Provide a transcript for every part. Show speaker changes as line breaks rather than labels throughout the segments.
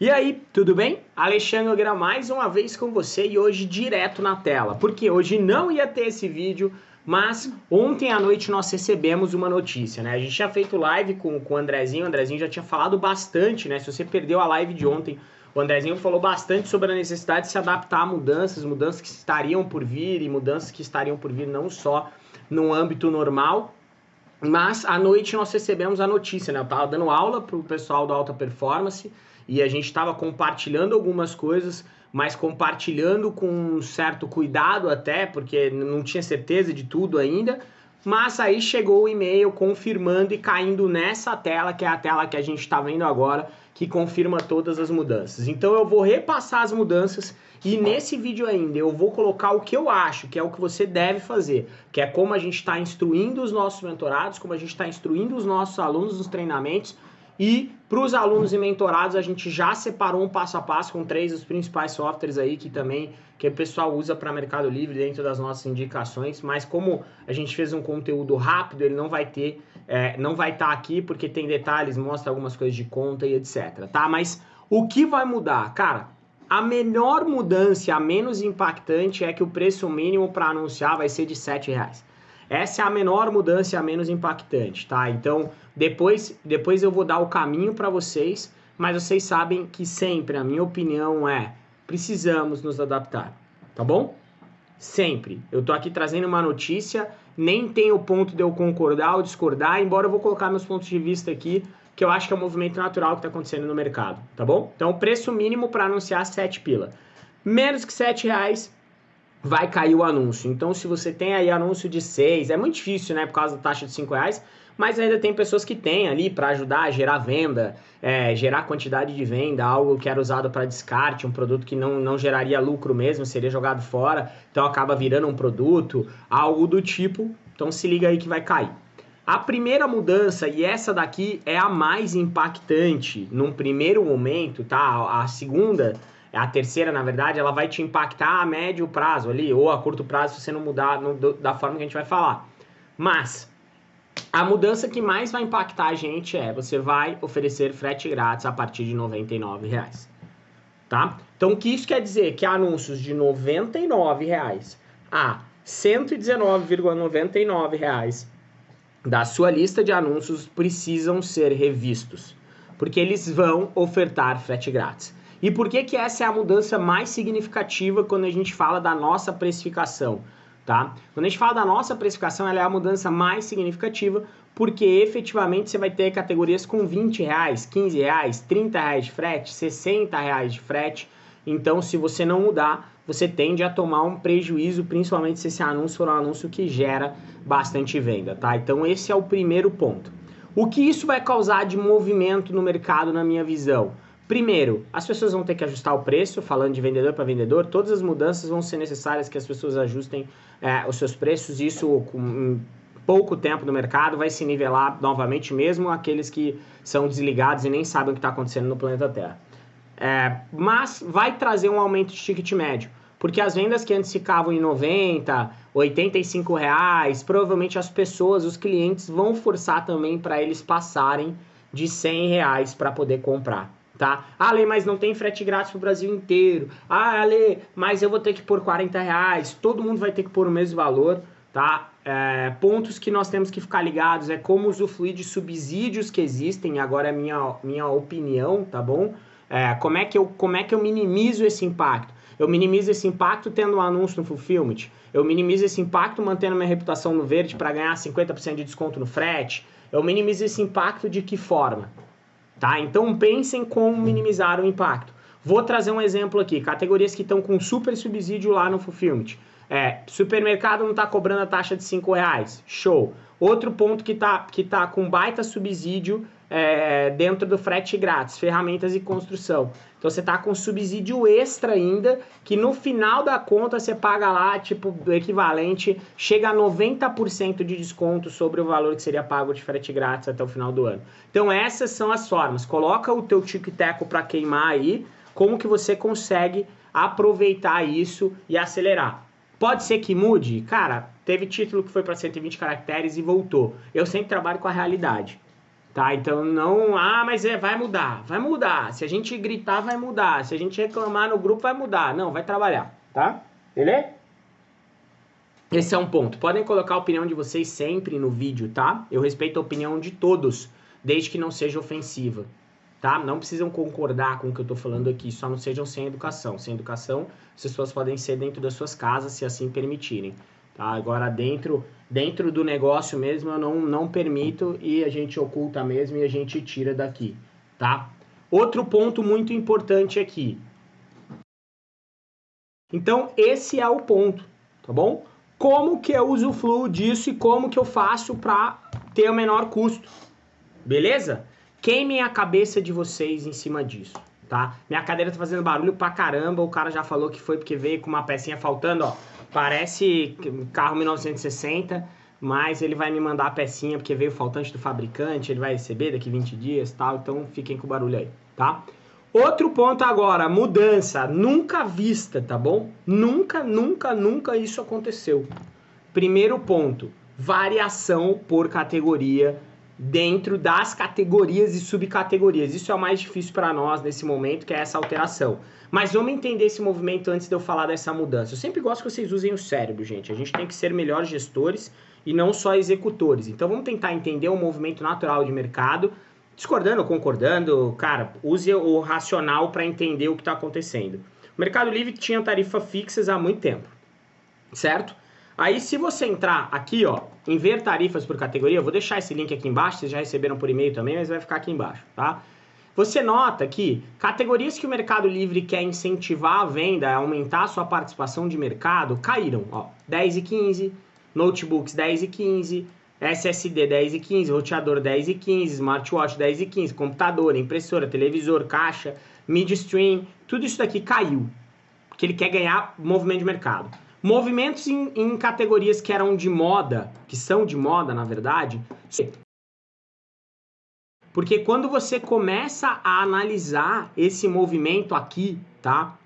E aí, tudo bem? Alexandre Nogueira mais uma vez com você e hoje direto na tela, porque hoje não ia ter esse vídeo, mas ontem à noite nós recebemos uma notícia, né? A gente tinha feito live com, com o Andrezinho, o Andrezinho já tinha falado bastante, né? Se você perdeu a live de ontem, o Andrezinho falou bastante sobre a necessidade de se adaptar a mudanças, mudanças que estariam por vir e mudanças que estariam por vir não só no âmbito normal, mas à noite nós recebemos a notícia, né? Eu tava dando aula pro pessoal do Alta Performance e a gente estava compartilhando algumas coisas, mas compartilhando com um certo cuidado até, porque não tinha certeza de tudo ainda. Mas aí chegou o e-mail confirmando e caindo nessa tela, que é a tela que a gente está vendo agora, que confirma todas as mudanças. Então eu vou repassar as mudanças e nesse vídeo ainda eu vou colocar o que eu acho que é o que você deve fazer, que é como a gente está instruindo os nossos mentorados, como a gente está instruindo os nossos alunos nos treinamentos e para os alunos e mentorados, a gente já separou um passo a passo com três dos principais softwares aí que também que o pessoal usa para Mercado Livre dentro das nossas indicações. Mas como a gente fez um conteúdo rápido, ele não vai ter, é, não vai estar tá aqui porque tem detalhes, mostra algumas coisas de conta e etc. Tá? Mas o que vai mudar, cara? A melhor mudança, a menos impactante, é que o preço mínimo para anunciar vai ser de R$ reais. Essa é a menor mudança e a menos impactante, tá? Então, depois, depois eu vou dar o caminho para vocês, mas vocês sabem que sempre, a minha opinião é, precisamos nos adaptar, tá bom? Sempre. Eu tô aqui trazendo uma notícia, nem tem o ponto de eu concordar ou discordar, embora eu vou colocar meus pontos de vista aqui, que eu acho que é um movimento natural que está acontecendo no mercado, tá bom? Então, preço mínimo para anunciar 7 pila. Menos que 7 reais, vai cair o anúncio. Então, se você tem aí anúncio de 6, é muito difícil, né, por causa da taxa de 5 reais, mas ainda tem pessoas que têm ali para ajudar a gerar venda, é, gerar quantidade de venda, algo que era usado para descarte, um produto que não, não geraria lucro mesmo, seria jogado fora, então acaba virando um produto, algo do tipo. Então, se liga aí que vai cair. A primeira mudança, e essa daqui é a mais impactante num primeiro momento, tá? A segunda a terceira, na verdade, ela vai te impactar a médio prazo ali, ou a curto prazo, se você não mudar no, do, da forma que a gente vai falar. Mas, a mudança que mais vai impactar a gente é, você vai oferecer frete grátis a partir de R$ reais, tá? Então, o que isso quer dizer? Que anúncios de R$ reais a R$ 119,99 da sua lista de anúncios precisam ser revistos, porque eles vão ofertar frete grátis. E por que que essa é a mudança mais significativa quando a gente fala da nossa precificação, tá? Quando a gente fala da nossa precificação, ela é a mudança mais significativa porque efetivamente você vai ter categorias com 20 reais, 15 reais, 30 reais de frete, 60 reais de frete. Então, se você não mudar, você tende a tomar um prejuízo, principalmente se esse anúncio for um anúncio que gera bastante venda, tá? Então, esse é o primeiro ponto. O que isso vai causar de movimento no mercado, na minha visão? Primeiro, as pessoas vão ter que ajustar o preço, falando de vendedor para vendedor, todas as mudanças vão ser necessárias que as pessoas ajustem é, os seus preços, isso com pouco tempo no mercado vai se nivelar novamente, mesmo aqueles que são desligados e nem sabem o que está acontecendo no planeta Terra. É, mas vai trazer um aumento de ticket médio, porque as vendas que antes ficavam em 90, 85 reais, provavelmente as pessoas, os clientes vão forçar também para eles passarem de 100 reais para poder comprar tá? Ah, Ale, mas não tem frete grátis pro Brasil inteiro. Ah, Ale, mas eu vou ter que pôr 40 reais. Todo mundo vai ter que pôr o mesmo valor, tá? É, pontos que nós temos que ficar ligados é como usufruir de subsídios que existem, agora é minha, minha opinião, tá bom? É, como, é que eu, como é que eu minimizo esse impacto? Eu minimizo esse impacto tendo um anúncio no Fulfillment. Eu minimizo esse impacto mantendo minha reputação no verde para ganhar 50% de desconto no frete. Eu minimizo esse impacto de que forma? Tá? Então pensem como minimizar o impacto. Vou trazer um exemplo aqui, categorias que estão com super subsídio lá no Fulfillment. É, supermercado não está cobrando a taxa de 5 reais, show. Outro ponto que está que tá com baita subsídio é, dentro do frete grátis, ferramentas e construção. Então você está com subsídio extra ainda, que no final da conta você paga lá, tipo, o equivalente, chega a 90% de desconto sobre o valor que seria pago de frete grátis até o final do ano. Então essas são as formas. Coloca o teu tic-teco para queimar aí, como que você consegue aproveitar isso e acelerar. Pode ser que mude? Cara, teve título que foi para 120 caracteres e voltou. Eu sempre trabalho com a realidade Tá? Então não, ah, mas é, vai mudar, vai mudar. Se a gente gritar, vai mudar. Se a gente reclamar no grupo, vai mudar. Não, vai trabalhar, tá? Beleza? Esse é um ponto. Podem colocar a opinião de vocês sempre no vídeo, tá? Eu respeito a opinião de todos, desde que não seja ofensiva, tá? Não precisam concordar com o que eu tô falando aqui, só não sejam sem educação. Sem educação, as pessoas podem ser dentro das suas casas, se assim permitirem, tá? Agora, dentro, dentro do negócio mesmo, eu não, não permito e a gente oculta mesmo e a gente tira daqui, tá? Outro ponto muito importante aqui. Então, esse é o ponto, tá bom? como que eu usufruo disso e como que eu faço para ter o menor custo. Beleza? Queimem a cabeça de vocês em cima disso, tá? Minha cadeira tá fazendo barulho pra caramba, o cara já falou que foi porque veio com uma pecinha faltando, ó. Parece carro 1960, mas ele vai me mandar a pecinha porque veio faltante do fabricante, ele vai receber daqui 20 dias, tal, então fiquem com o barulho aí, tá? Outro ponto agora, mudança nunca vista, tá bom? Nunca, nunca, nunca isso aconteceu. Primeiro ponto, variação por categoria dentro das categorias e subcategorias. Isso é o mais difícil para nós nesse momento, que é essa alteração. Mas vamos entender esse movimento antes de eu falar dessa mudança. Eu sempre gosto que vocês usem o cérebro, gente. A gente tem que ser melhores gestores e não só executores. Então vamos tentar entender o movimento natural de mercado discordando ou concordando, cara, use o racional para entender o que está acontecendo. O Mercado Livre tinha tarifa fixas há muito tempo, certo? Aí se você entrar aqui, ó, em ver tarifas por categoria, eu vou deixar esse link aqui embaixo, vocês já receberam por e-mail também, mas vai ficar aqui embaixo, tá? Você nota que categorias que o Mercado Livre quer incentivar a venda, aumentar a sua participação de mercado, caíram, ó, 10 e 15, notebooks 10 e 15, SSD 10 e 15, roteador 10 e 15, smartwatch 10 e 15, computador, impressora, televisor, caixa, midstream, tudo isso daqui caiu. Porque ele quer ganhar movimento de mercado. Movimentos em, em categorias que eram de moda, que são de moda na verdade, porque quando você começa a analisar esse movimento aqui, tá?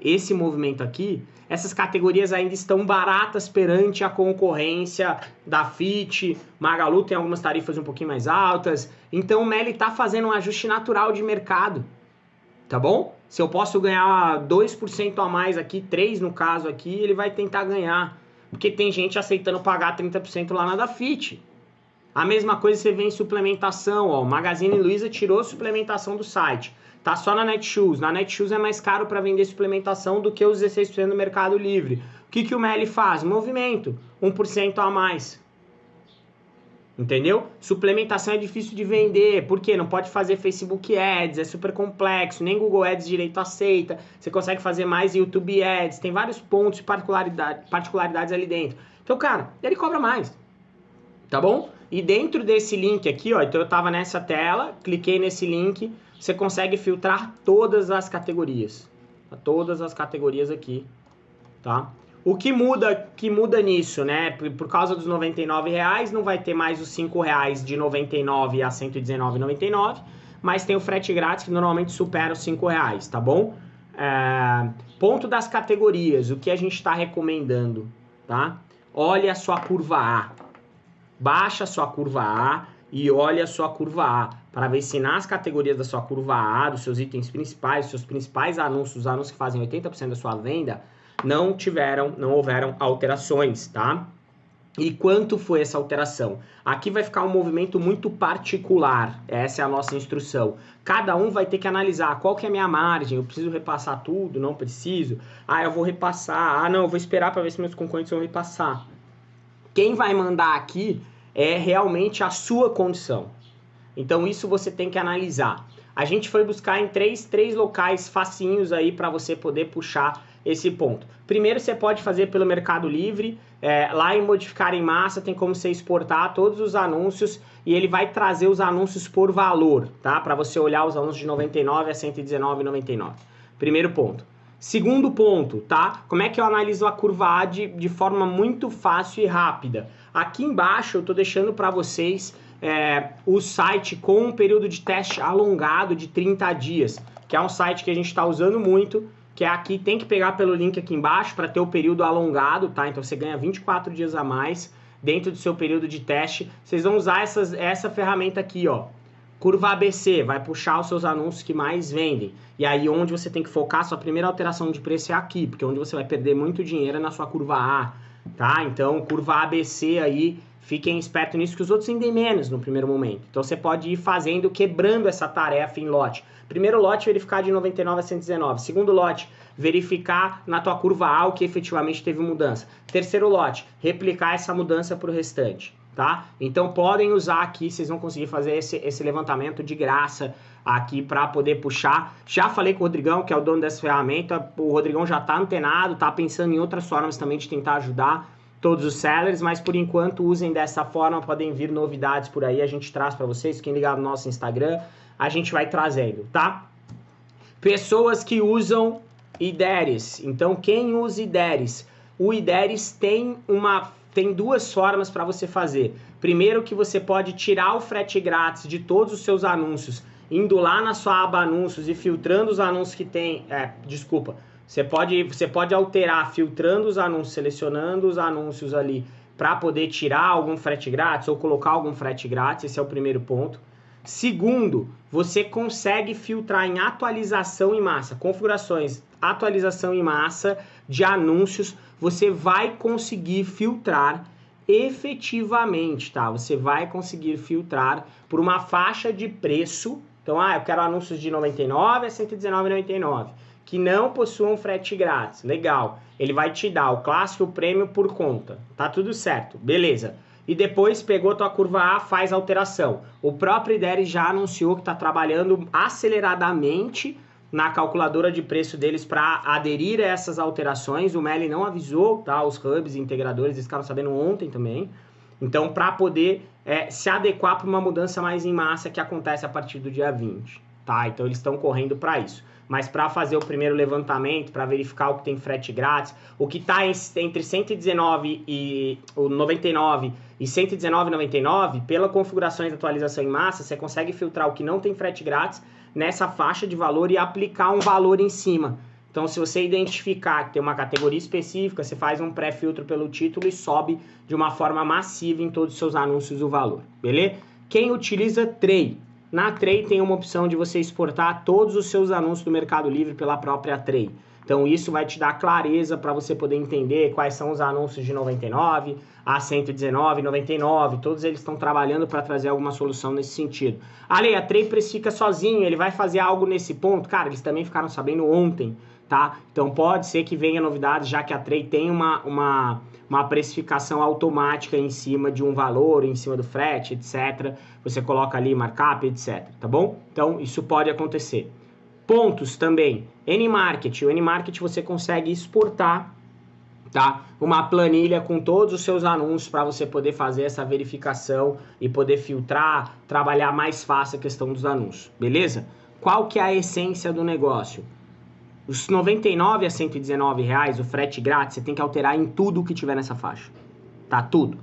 Esse movimento aqui, essas categorias ainda estão baratas perante a concorrência da FIT, Magalu tem algumas tarifas um pouquinho mais altas, então o Meli está fazendo um ajuste natural de mercado, tá bom? Se eu posso ganhar 2% a mais aqui, 3% no caso aqui, ele vai tentar ganhar, porque tem gente aceitando pagar 30% lá na da FIT. A mesma coisa você vê em suplementação, ó, o Magazine Luiza tirou suplementação do site. Tá só na Netshoes. Na Netshoes é mais caro para vender suplementação do que os 16% no Mercado Livre. O que, que o Meli faz? Movimento. 1% a mais. Entendeu? Suplementação é difícil de vender, porque não pode fazer Facebook Ads, é super complexo, nem Google Ads direito aceita. Você consegue fazer mais YouTube Ads, tem vários pontos de particularidade, particularidades ali dentro. Então, cara, ele cobra mais. Tá bom? E dentro desse link aqui, ó, então eu tava nessa tela, cliquei nesse link, você consegue filtrar todas as categorias. Todas as categorias aqui, tá? O que muda, que muda nisso, né? Por, por causa dos 99 reais, não vai ter mais os 5 reais de 99 a 119,99, mas tem o frete grátis que normalmente supera os 5 reais, tá bom? É, ponto das categorias, o que a gente está recomendando, tá? Olha a sua curva A. Baixa a sua curva A e olha a sua curva A para ver se nas categorias da sua curva A, dos seus itens principais, seus principais anúncios, os anúncios que fazem 80% da sua venda, não tiveram, não houveram alterações, tá? E quanto foi essa alteração? Aqui vai ficar um movimento muito particular, essa é a nossa instrução. Cada um vai ter que analisar qual que é a minha margem, eu preciso repassar tudo, não preciso. Ah, eu vou repassar, ah não, eu vou esperar para ver se meus concorrentes vão repassar. Quem vai mandar aqui é realmente a sua condição. Então isso você tem que analisar. A gente foi buscar em três, três locais facinhos aí para você poder puxar esse ponto. Primeiro você pode fazer pelo Mercado Livre, é, lá em modificar em massa tem como você exportar todos os anúncios e ele vai trazer os anúncios por valor, tá? Para você olhar os anúncios de 99 a 119,99. Primeiro ponto. Segundo ponto, tá? Como é que eu analiso a curva A de, de forma muito fácil e rápida? Aqui embaixo eu estou deixando para vocês é, o site com um período de teste alongado de 30 dias, que é um site que a gente está usando muito, que é aqui, tem que pegar pelo link aqui embaixo para ter o período alongado, tá? Então você ganha 24 dias a mais dentro do seu período de teste. Vocês vão usar essas, essa ferramenta aqui, ó. Curva ABC vai puxar os seus anúncios que mais vendem. E aí onde você tem que focar, sua primeira alteração de preço é aqui, porque onde você vai perder muito dinheiro é na sua curva A, tá? Então, curva ABC aí, fiquem espertos nisso que os outros vendem menos no primeiro momento. Então você pode ir fazendo, quebrando essa tarefa em lote. Primeiro lote, verificar de 99 a 119. Segundo lote, verificar na tua curva A o que efetivamente teve mudança. Terceiro lote, replicar essa mudança para o restante tá? Então podem usar aqui, vocês vão conseguir fazer esse, esse levantamento de graça aqui para poder puxar. Já falei com o Rodrigão, que é o dono dessa ferramenta, o Rodrigão já tá antenado, tá pensando em outras formas também de tentar ajudar todos os sellers, mas por enquanto usem dessa forma, podem vir novidades por aí, a gente traz para vocês, quem ligar no nosso Instagram, a gente vai trazendo, tá? Pessoas que usam IDERES, então quem usa IDERES? O IDERES tem uma tem duas formas para você fazer. Primeiro que você pode tirar o frete grátis de todos os seus anúncios, indo lá na sua aba anúncios e filtrando os anúncios que tem, é, desculpa, você pode, você pode alterar filtrando os anúncios, selecionando os anúncios ali para poder tirar algum frete grátis ou colocar algum frete grátis, esse é o primeiro ponto. Segundo, você consegue filtrar em atualização em massa, configurações, atualização em massa de anúncios, você vai conseguir filtrar efetivamente, tá? Você vai conseguir filtrar por uma faixa de preço. Então, ah, eu quero anúncios de 99 a 119,99 que não possuam frete grátis. Legal. Ele vai te dar o clássico prêmio por conta. Tá tudo certo. Beleza e depois pegou tua curva A, faz alteração. O próprio IDERES já anunciou que está trabalhando aceleradamente na calculadora de preço deles para aderir a essas alterações. O Meli não avisou, tá? Os hubs integradores, eles ficaram sabendo ontem também. Então, para poder é, se adequar para uma mudança mais em massa que acontece a partir do dia 20, tá? Então, eles estão correndo para isso mas para fazer o primeiro levantamento, para verificar o que tem frete grátis, o que está entre 119 e o 99 e 119,99, pela configuração de atualização em massa, você consegue filtrar o que não tem frete grátis nessa faixa de valor e aplicar um valor em cima. Então, se você identificar que tem uma categoria específica, você faz um pré-filtro pelo título e sobe de uma forma massiva em todos os seus anúncios o valor, beleza? Quem utiliza Tray, na Tray tem uma opção de você exportar todos os seus anúncios do Mercado Livre pela própria Tray. Então isso vai te dar clareza para você poder entender quais são os anúncios de 99 a 119,99. Todos eles estão trabalhando para trazer alguma solução nesse sentido. Ali, a Tray precifica sozinho, ele vai fazer algo nesse ponto? Cara, eles também ficaram sabendo ontem, tá? Então pode ser que venha novidades, já que a Tray tem uma, uma uma precificação automática em cima de um valor, em cima do frete, etc. Você coloca ali markup, etc. Tá bom? Então, isso pode acontecer. Pontos também. N-Market. O N-Market você consegue exportar tá? Uma planilha com todos os seus anúncios para você poder fazer essa verificação e poder filtrar, trabalhar mais fácil a questão dos anúncios, beleza? Qual que é a essência do negócio? Os 99 a 119 reais, o frete grátis, você tem que alterar em tudo que tiver nessa faixa. Tá? Tudo.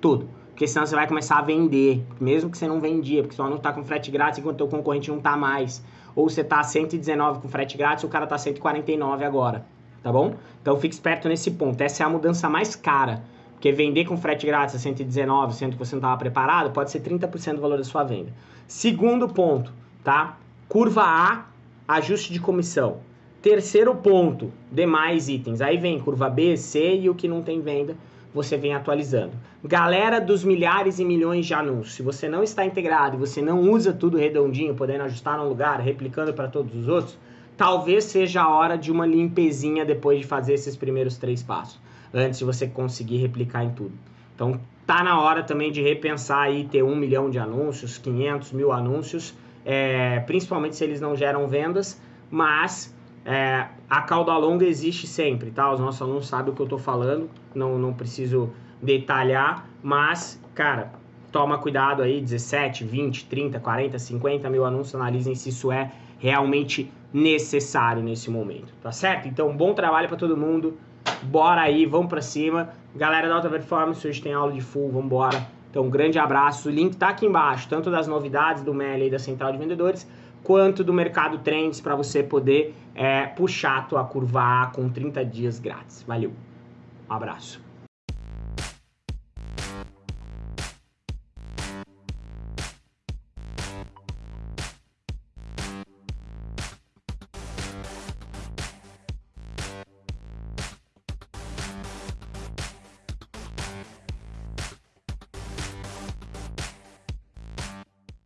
Tudo. Porque senão você vai começar a vender, mesmo que você não vendia, porque só não tá com frete grátis enquanto o concorrente não tá mais. Ou você tá 119 com frete grátis, o cara tá 149 agora. Tá bom? Então fique esperto nesse ponto. Essa é a mudança mais cara. Porque vender com frete grátis a 119, sendo que você não estava preparado, pode ser 30% do valor da sua venda. Segundo ponto, tá? Curva A, ajuste de comissão. Terceiro ponto, demais itens. Aí vem curva B, C e o que não tem venda, você vem atualizando. Galera dos milhares e milhões de anúncios, se você não está integrado e você não usa tudo redondinho, podendo ajustar no lugar, replicando para todos os outros, talvez seja a hora de uma limpezinha depois de fazer esses primeiros três passos, antes de você conseguir replicar em tudo. Então, tá na hora também de repensar aí ter um milhão de anúncios, 500 mil anúncios, é, principalmente se eles não geram vendas, mas é, a cauda longa existe sempre, tá? Os nossos alunos sabem o que eu tô falando, não, não preciso detalhar, mas, cara, toma cuidado aí, 17, 20, 30, 40, 50 mil anúncios, analisem se isso é realmente necessário nesse momento, tá certo? Então, bom trabalho para todo mundo, bora aí, vamos para cima. Galera da Alta Performance, hoje tem aula de full, vamos embora. Então, um grande abraço, o link tá aqui embaixo, tanto das novidades do MEL e da Central de Vendedores, quanto do Mercado Trends para você poder é, puxar a tua curva A com 30 dias grátis. Valeu, um abraço.